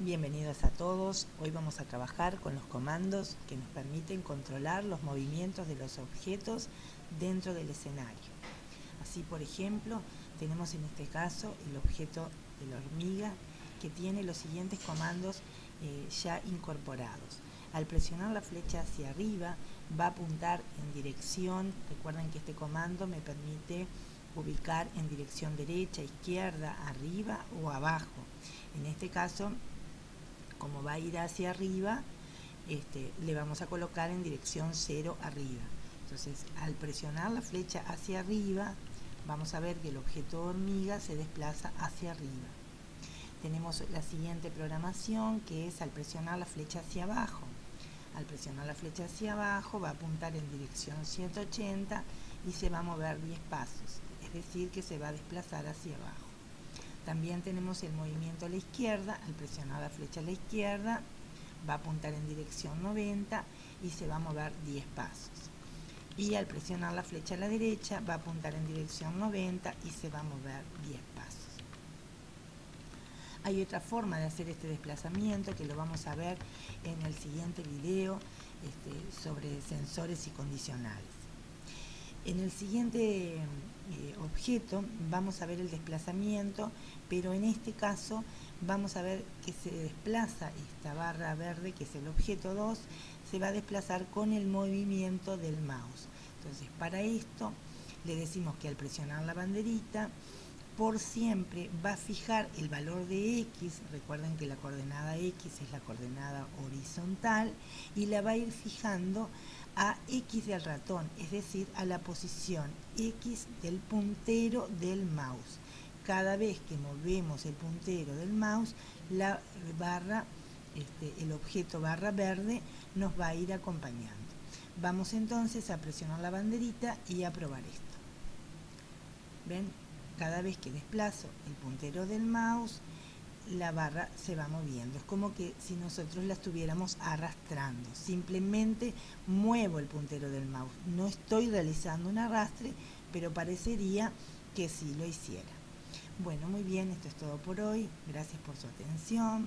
Bienvenidos a todos. Hoy vamos a trabajar con los comandos que nos permiten controlar los movimientos de los objetos dentro del escenario. Así, por ejemplo, tenemos en este caso el objeto de la hormiga que tiene los siguientes comandos eh, ya incorporados. Al presionar la flecha hacia arriba va a apuntar en dirección, recuerden que este comando me permite ubicar en dirección derecha, izquierda, arriba o abajo. En este caso como va a ir hacia arriba, este, le vamos a colocar en dirección 0 arriba. Entonces, al presionar la flecha hacia arriba, vamos a ver que el objeto hormiga se desplaza hacia arriba. Tenemos la siguiente programación que es al presionar la flecha hacia abajo. Al presionar la flecha hacia abajo va a apuntar en dirección 180 y se va a mover 10 pasos, es decir que se va a desplazar hacia abajo. También tenemos el movimiento a la izquierda, al presionar la flecha a la izquierda va a apuntar en dirección 90 y se va a mover 10 pasos. Y al presionar la flecha a la derecha va a apuntar en dirección 90 y se va a mover 10 pasos. Hay otra forma de hacer este desplazamiento que lo vamos a ver en el siguiente video este, sobre sensores y condicionales. En el siguiente eh, objeto vamos a ver el desplazamiento, pero en este caso vamos a ver que se desplaza esta barra verde, que es el objeto 2, se va a desplazar con el movimiento del mouse. Entonces, para esto le decimos que al presionar la banderita, por siempre va a fijar el valor de X, recuerden que la coordenada X es la coordenada horizontal, y la va a ir fijando a X del ratón, es decir, a la posición X del puntero del mouse. Cada vez que movemos el puntero del mouse, la barra, este, el objeto barra verde nos va a ir acompañando. Vamos entonces a presionar la banderita y a probar esto. ¿Ven? cada vez que desplazo el puntero del mouse, la barra se va moviendo. Es como que si nosotros la estuviéramos arrastrando. Simplemente muevo el puntero del mouse. No estoy realizando un arrastre, pero parecería que sí lo hiciera. Bueno, muy bien, esto es todo por hoy. Gracias por su atención.